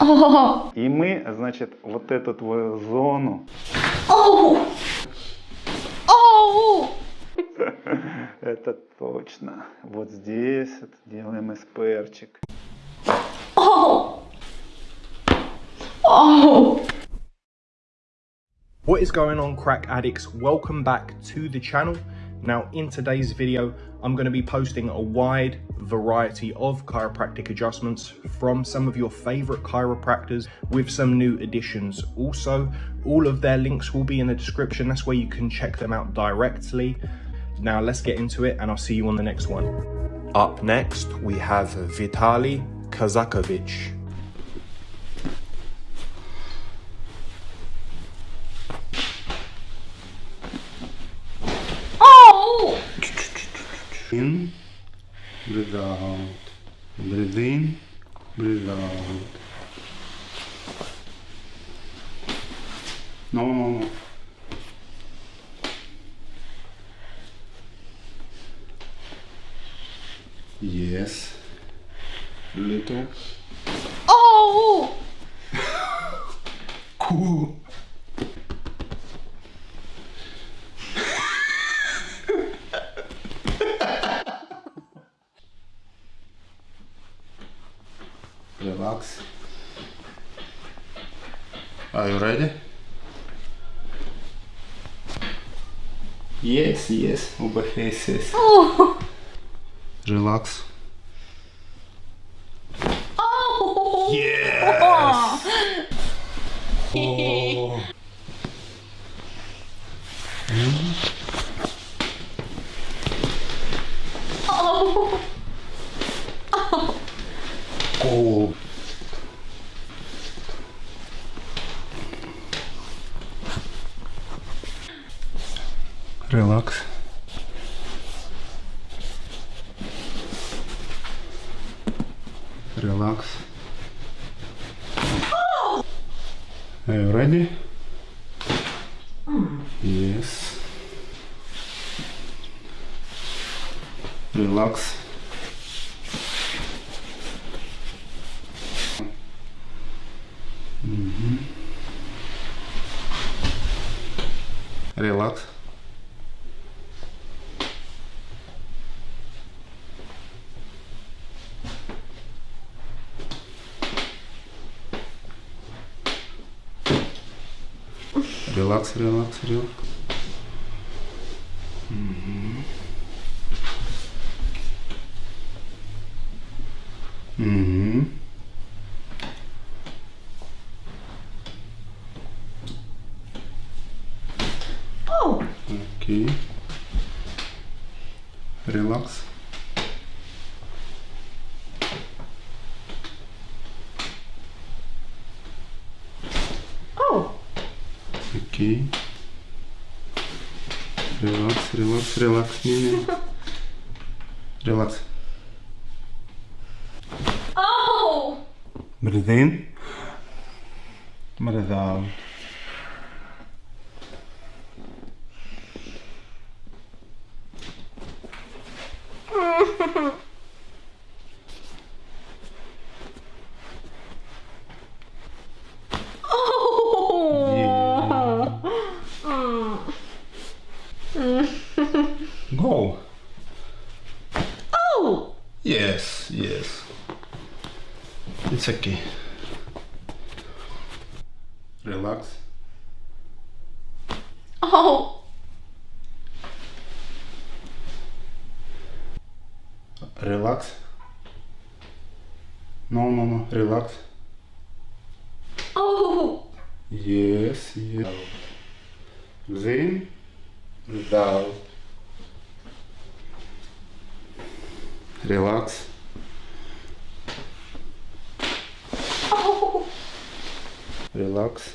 О, И мы, значит, вот эту твою зону, оу, оу. это точно, вот здесь вот делаем эсперчик. Oh! Oh! What is going on crack addicts? Welcome back to the channel. Now in today's video, I'm going to be posting a wide variety of chiropractic adjustments from some of your favorite chiropractors with some new additions. Also, all of their links will be in the description. That's where you can check them out directly. Now let's get into it and I'll see you on the next one. Up next, we have Vitali Kazakovic. Oh! In, breathe out, breathe in, breathe out. No, no, no. Yes. Little. Oh! Cool. Relax. Are you ready? Yes, yes, оба faces. Oh! Relax. Oh! Yes! Oh. Oh! Oh. Relax. Relax. Are you ready? Yes. Relax. Relax. Релакс, релакс, релакс. Мгм. Oh! Окей. Релакс. Oh! Окей. Релакс, релакс, релакс. Не, не. Релакс. Oh! Breathe in. Breathe out. Oh! Go. Oh! Yes, yes. It's okay. Relax. Oh! Relax. No, no, no. Relax. Oh! Yes, yes. Breathe out. Relax. Relax.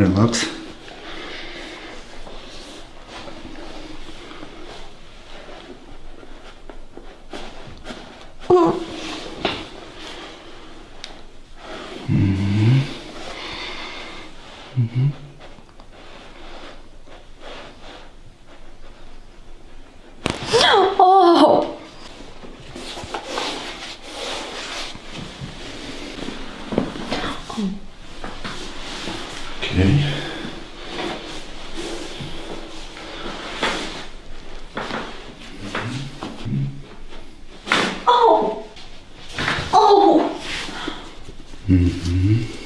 Релакс. Oh. 嗯。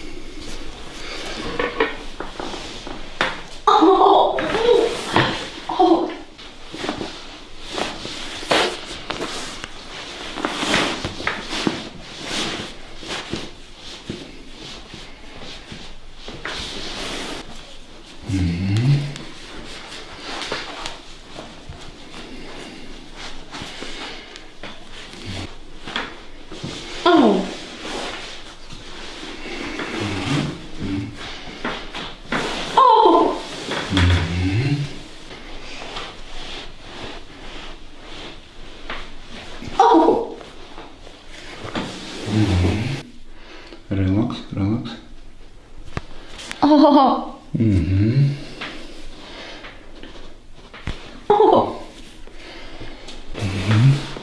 Mm-hmm. Mm-hmm. Oh. Hmm Oh. -hmm.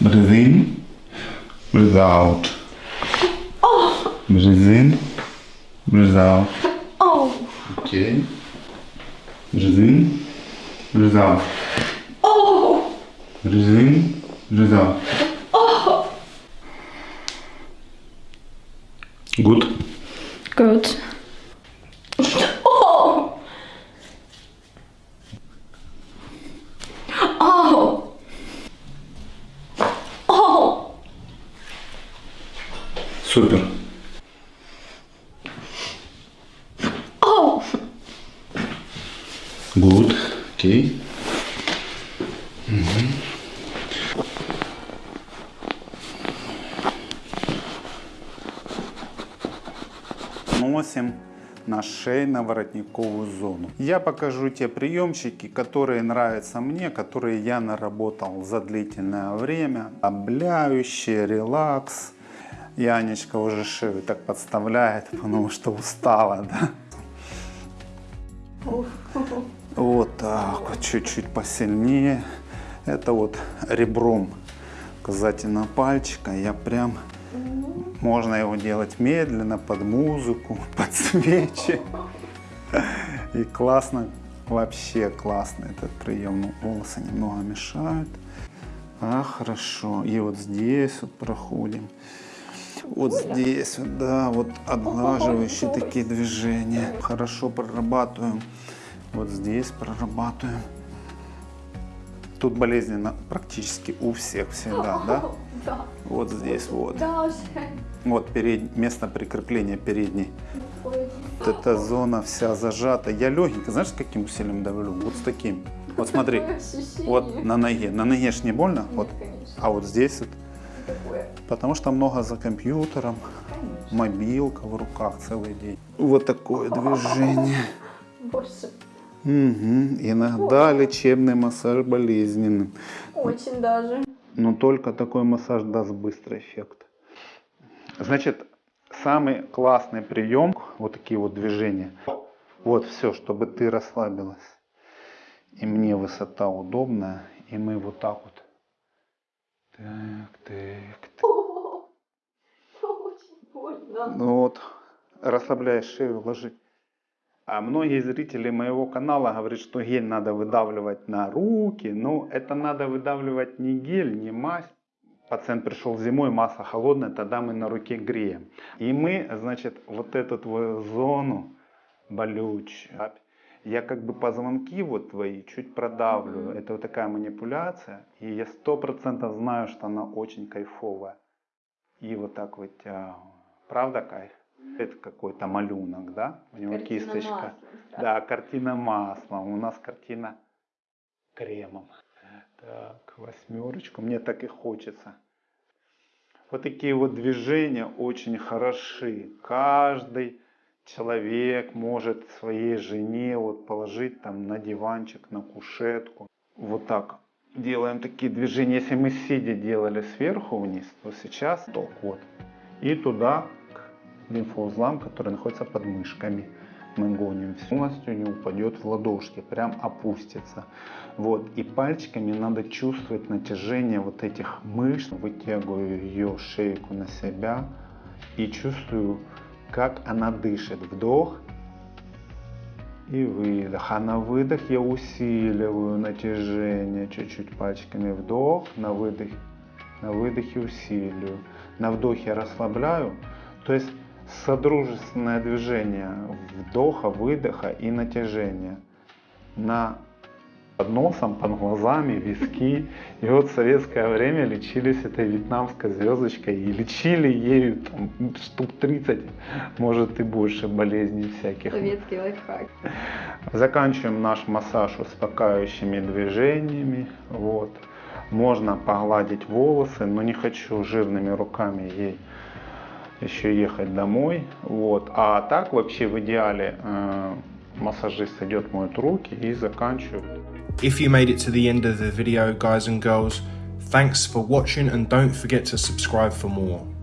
Breathe in, breathe out. Oh. Breathe in, breathe out. Oh. Okay. Breathe in, breathe out. Oh. Breathe in, breathe out. Good. Good. Oh. Oh. Oh. Супер. Oh. Good. Окей. Носим на шейно-воротниковую зону. Я покажу те приемчики, которые нравятся мне, которые я наработал за длительное время. Обляющий, релакс. Янечка уже шею так подставляет, потому что устала, да? Вот так чуть-чуть посильнее. Это вот ребром указательного пальчика. Я прям можно его делать медленно, под музыку, под свечи. И классно, вообще классно этот прием. Ну, волосы немного мешают. А, хорошо. И вот здесь вот проходим. Вот здесь, вот, да, вот отглаживающие такие движения. Хорошо прорабатываем. Вот здесь прорабатываем. Тут болезненно практически у всех всегда, да? Да. Вот здесь вот. Даже. Вот перед, место прикрепления передней. Ой. Вот эта зона вся зажата. Я легенько, знаешь, с каким усилием давлю? Вот с таким. Вот смотри, вот на ноге. На ноге ж не больно? Вот. конечно. А вот здесь вот. Такое. Потому что много за компьютером, Конечно. мобилка в руках целый день. Вот такое движение. Больше. Мгм. Иногда лечебный массаж болезненным. Очень даже. Но только такой массаж даст быстрый эффект. Значит, самый классный прием, вот такие вот движения. Вот все, чтобы ты расслабилась. И мне высота удобная, и мы вот так вот. Так, так, так. О, Очень больно. Ну вот, расслабляешь шею, ложи. А многие зрители моего канала говорят, что гель надо выдавливать на руки. Ну, это надо выдавливать не гель, не мазь. Пациент пришел зимой, масса холодная, тогда мы на руке греем. И мы, значит, вот эту твою зону болючую, я как бы позвонки вот твои чуть продавлю. Это вот такая манипуляция. И я сто процентов знаю, что она очень кайфовая. И вот так вытягиваю. Правда кайф? Это какой-то малюнок, да? У него Картина кисточка. маслом сразу. Да, картина маслом. У нас картина кремом. Так, восьмерочку. Мне так и хочется. Вот такие вот движения очень хороши. Каждый человек может своей жене вот положить там на диванчик, на кушетку. Вот так делаем такие движения. Если мы сидя делали сверху вниз, то сейчас ток вот. И туда лимфоузлам, которые находятся под мышками. Мы гоним полностью не упадет в ладошки, прям опустится. Вот. И пальчиками надо чувствовать натяжение вот этих мышц. Вытягиваю ее шейку на себя и чувствую, как она дышит. Вдох и выдох. А на выдох я усиливаю натяжение чуть-чуть пальчиками. Вдох, на выдох, на выдохе усиливаю. На вдохе расслабляю. То есть содружественное движение вдоха, выдоха и натяжения. На под носом, под глазами, виски. И вот в советское время лечились этой вьетнамской звездочкой и лечили ею там, штук 30, может и больше болезней всяких. Советский лайфхак. Заканчиваем наш массаж успокаивающими движениями. Вот. Можно погладить волосы, но не хочу жирными руками ей еще ехать домой. Вот. А так вообще в идеале э, массажист идет, моет руки и заканчивает. If you made it to the end of the video, guys and girls, thanks for watching and don't forget to subscribe for more.